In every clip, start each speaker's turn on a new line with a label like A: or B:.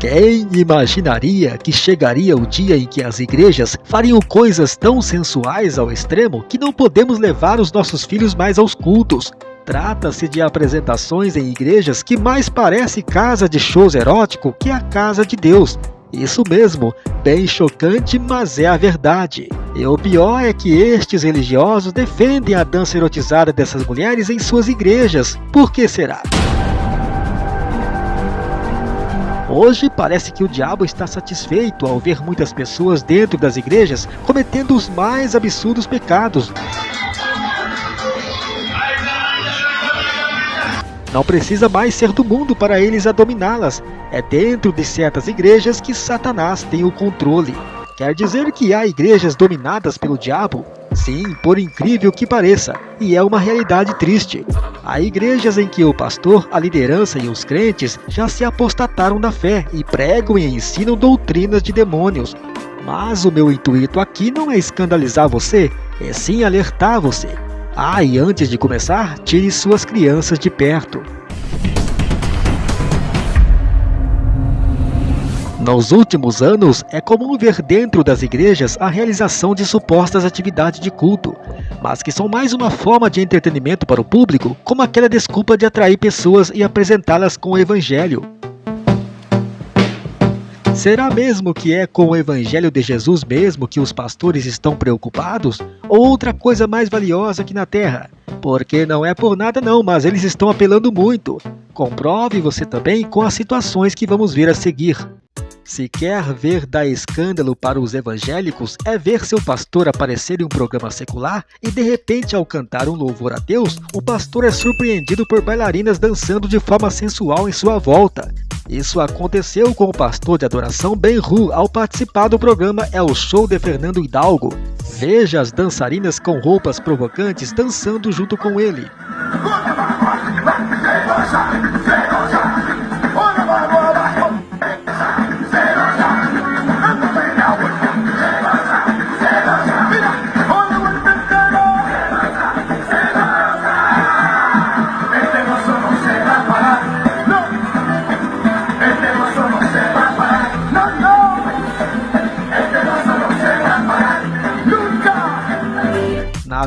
A: Quem imaginaria que chegaria o dia em que as igrejas fariam coisas tão sensuais ao extremo que não podemos levar os nossos filhos mais aos cultos? Trata-se de apresentações em igrejas que mais parece casa de shows erótico que a casa de Deus. Isso mesmo, bem chocante, mas é a verdade. E o pior é que estes religiosos defendem a dança erotizada dessas mulheres em suas igrejas. Por que será? Hoje parece que o diabo está satisfeito ao ver muitas pessoas dentro das igrejas cometendo os mais absurdos pecados. Não precisa mais ser do mundo para eles a dominá-las. É dentro de certas igrejas que Satanás tem o controle. Quer dizer que há igrejas dominadas pelo diabo? Sim, por incrível que pareça, e é uma realidade triste. Há igrejas em que o pastor, a liderança e os crentes já se apostataram da fé e pregam e ensinam doutrinas de demônios. Mas o meu intuito aqui não é escandalizar você, é sim alertar você. Ah, e antes de começar, tire suas crianças de perto. Nos últimos anos, é comum ver dentro das igrejas a realização de supostas atividades de culto, mas que são mais uma forma de entretenimento para o público, como aquela desculpa de atrair pessoas e apresentá-las com o evangelho. Será mesmo que é com o evangelho de Jesus mesmo que os pastores estão preocupados? Ou outra coisa mais valiosa aqui na terra? Porque não é por nada não, mas eles estão apelando muito. Comprove você também com as situações que vamos ver a seguir. Se quer ver dar escândalo para os evangélicos, é ver seu pastor aparecer em um programa secular e de repente, ao cantar um louvor a Deus, o pastor é surpreendido por bailarinas dançando de forma sensual em sua volta. Isso aconteceu com o pastor de adoração Ben Ru ao participar do programa É o Show de Fernando Hidalgo. Veja as dançarinas com roupas provocantes dançando junto com ele.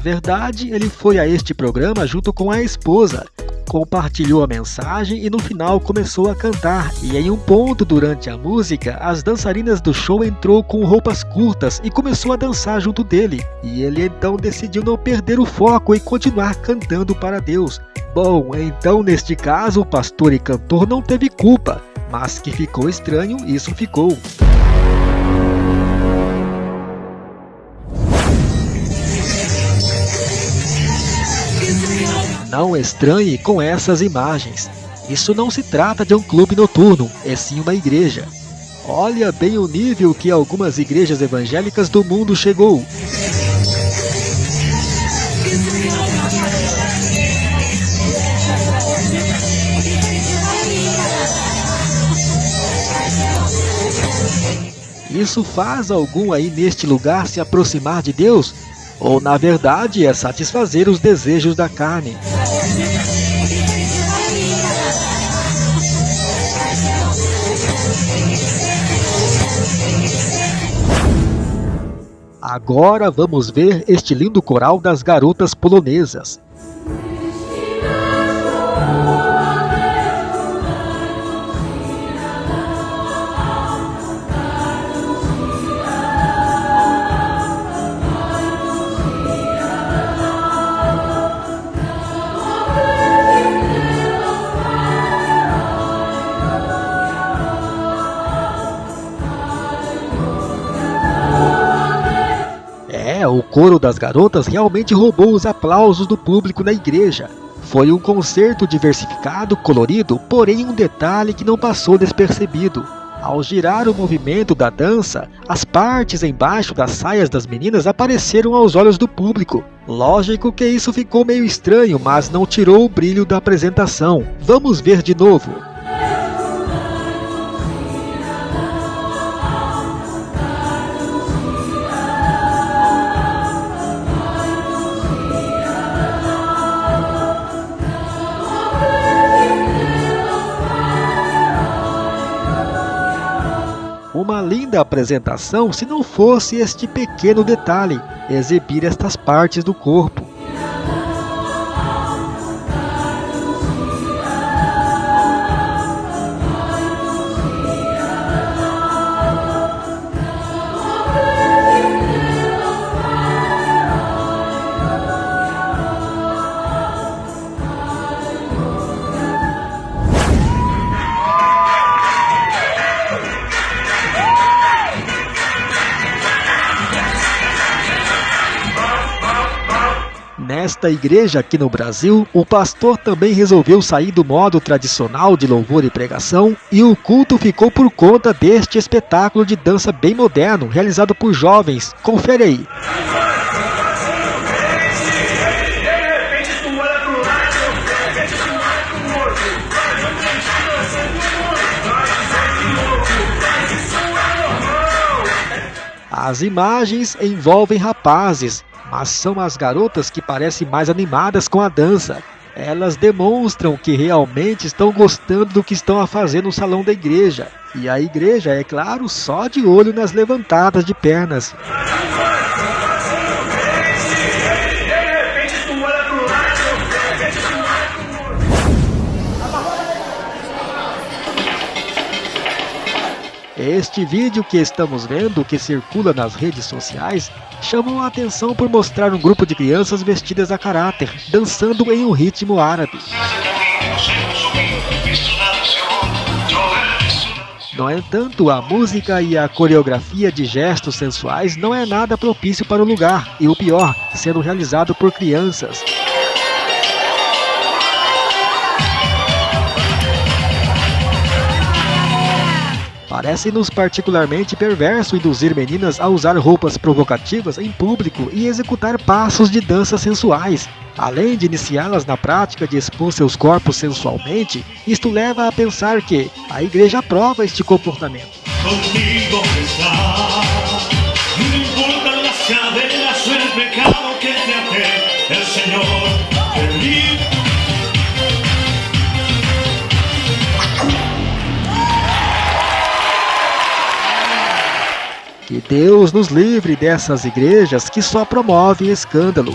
A: Verdade, ele foi a este programa junto com a esposa, compartilhou a mensagem e no final começou a cantar. E em um ponto durante a música, as dançarinas do show entrou com roupas curtas e começou a dançar junto dele. E ele então decidiu não perder o foco e continuar cantando para Deus. Bom, então neste caso o pastor e cantor não teve culpa, mas que ficou estranho, isso ficou. Não estranhe com essas imagens. Isso não se trata de um clube noturno, é sim uma igreja. Olha bem o nível que algumas igrejas evangélicas do mundo chegou. Isso faz algum aí neste lugar se aproximar de Deus? Ou na verdade é satisfazer os desejos da carne? Agora vamos ver este lindo coral das garotas polonesas. O coro das garotas realmente roubou os aplausos do público na igreja. Foi um concerto diversificado, colorido, porém um detalhe que não passou despercebido. Ao girar o movimento da dança, as partes embaixo das saias das meninas apareceram aos olhos do público. Lógico que isso ficou meio estranho, mas não tirou o brilho da apresentação. Vamos ver de novo. Da apresentação se não fosse este pequeno detalhe, exibir estas partes do corpo. Nesta igreja aqui no Brasil, o pastor também resolveu sair do modo tradicional de louvor e pregação e o culto ficou por conta deste espetáculo de dança bem moderno realizado por jovens. Confere aí. As imagens envolvem rapazes mas são as garotas que parecem mais animadas com a dança. Elas demonstram que realmente estão gostando do que estão a fazer no salão da igreja. E a igreja, é claro, só de olho nas levantadas de pernas. Este vídeo que estamos vendo, que circula nas redes sociais, chamou a atenção por mostrar um grupo de crianças vestidas a caráter, dançando em um ritmo árabe. No entanto, a música e a coreografia de gestos sensuais não é nada propício para o lugar, e o pior, sendo realizado por crianças. Parece-nos particularmente perverso induzir meninas a usar roupas provocativas em público e executar passos de dança sensuais. Além de iniciá-las na prática de expor seus corpos sensualmente, isto leva a pensar que a igreja aprova este comportamento. Que Deus nos livre dessas igrejas que só promovem escândalos.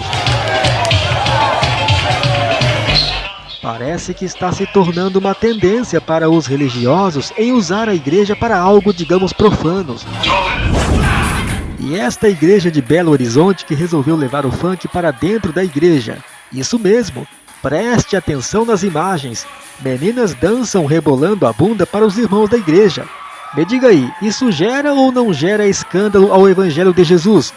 A: Parece que está se tornando uma tendência para os religiosos em usar a igreja para algo, digamos, profanos. E esta igreja de Belo Horizonte que resolveu levar o funk para dentro da igreja. Isso mesmo, preste atenção nas imagens. Meninas dançam rebolando a bunda para os irmãos da igreja. Me diga aí, isso gera ou não gera escândalo ao Evangelho de Jesus?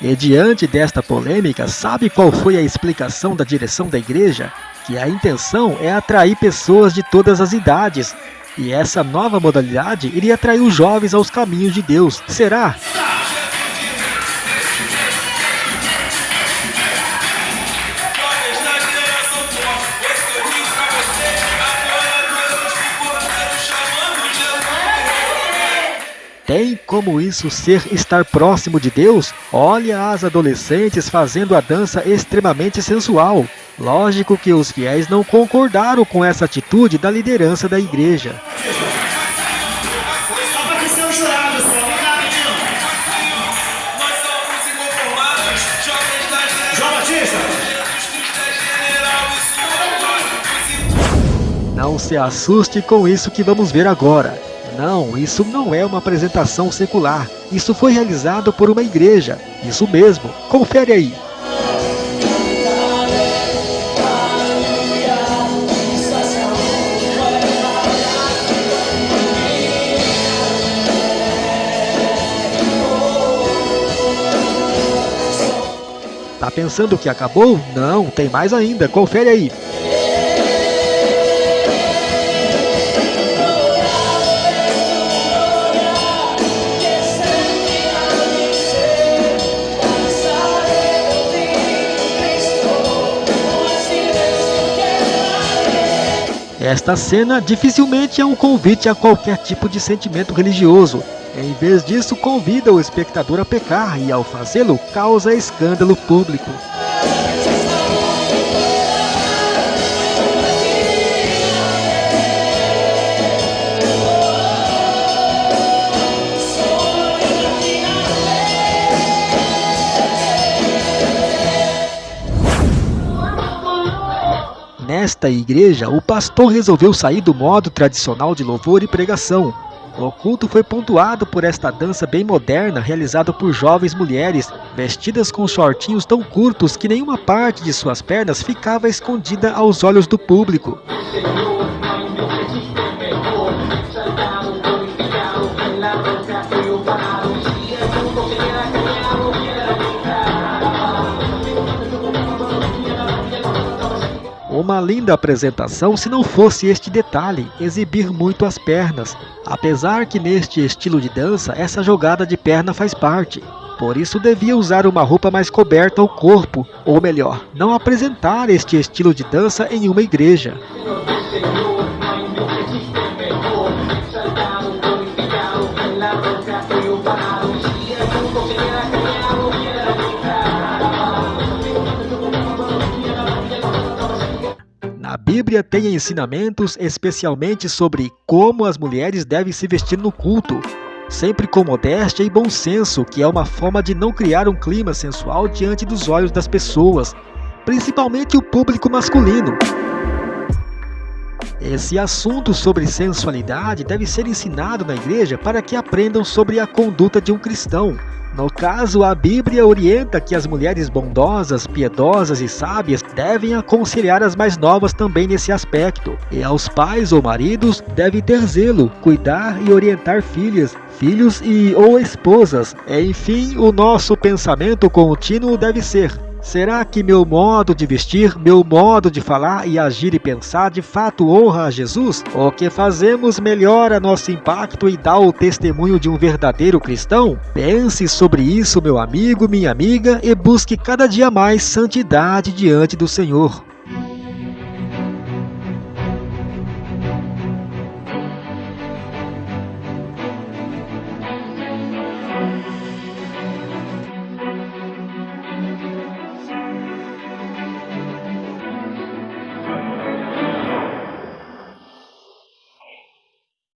A: E diante desta polêmica, sabe qual foi a explicação da direção da igreja? Que a intenção é atrair pessoas de todas as idades, e essa nova modalidade iria atrair os jovens aos caminhos de Deus. Será? Tem como isso ser estar próximo de Deus? Olha as adolescentes fazendo a dança extremamente sensual. Lógico que os fiéis não concordaram com essa atitude da liderança da igreja. Não se assuste com isso que vamos ver agora. Não, isso não é uma apresentação secular. Isso foi realizado por uma igreja. Isso mesmo. Confere aí. Pensando que acabou? Não, tem mais ainda. Confere aí. Esta cena dificilmente é um convite a qualquer tipo de sentimento religioso. Em vez disso, convida o espectador a pecar e, ao fazê-lo, causa escândalo público. Nesta igreja, o pastor resolveu sair do modo tradicional de louvor e pregação. O culto foi pontuado por esta dança bem moderna realizada por jovens mulheres, vestidas com shortinhos tão curtos que nenhuma parte de suas pernas ficava escondida aos olhos do público. Uma linda apresentação se não fosse este detalhe, exibir muito as pernas, apesar que neste estilo de dança essa jogada de perna faz parte. Por isso devia usar uma roupa mais coberta ao corpo, ou melhor, não apresentar este estilo de dança em uma igreja. Bíblia tem ensinamentos especialmente sobre como as mulheres devem se vestir no culto, sempre com modéstia e bom senso, que é uma forma de não criar um clima sensual diante dos olhos das pessoas, principalmente o público masculino. Esse assunto sobre sensualidade deve ser ensinado na igreja para que aprendam sobre a conduta de um cristão, no caso, a Bíblia orienta que as mulheres bondosas, piedosas e sábias devem aconselhar as mais novas também nesse aspecto. E aos pais ou maridos devem ter zelo, cuidar e orientar filhas, filhos e ou esposas. Enfim, o nosso pensamento contínuo deve ser Será que meu modo de vestir, meu modo de falar e agir e pensar de fato honra a Jesus? O que fazemos melhora nosso impacto e dá o testemunho de um verdadeiro cristão? Pense sobre isso, meu amigo, minha amiga, e busque cada dia mais santidade diante do Senhor.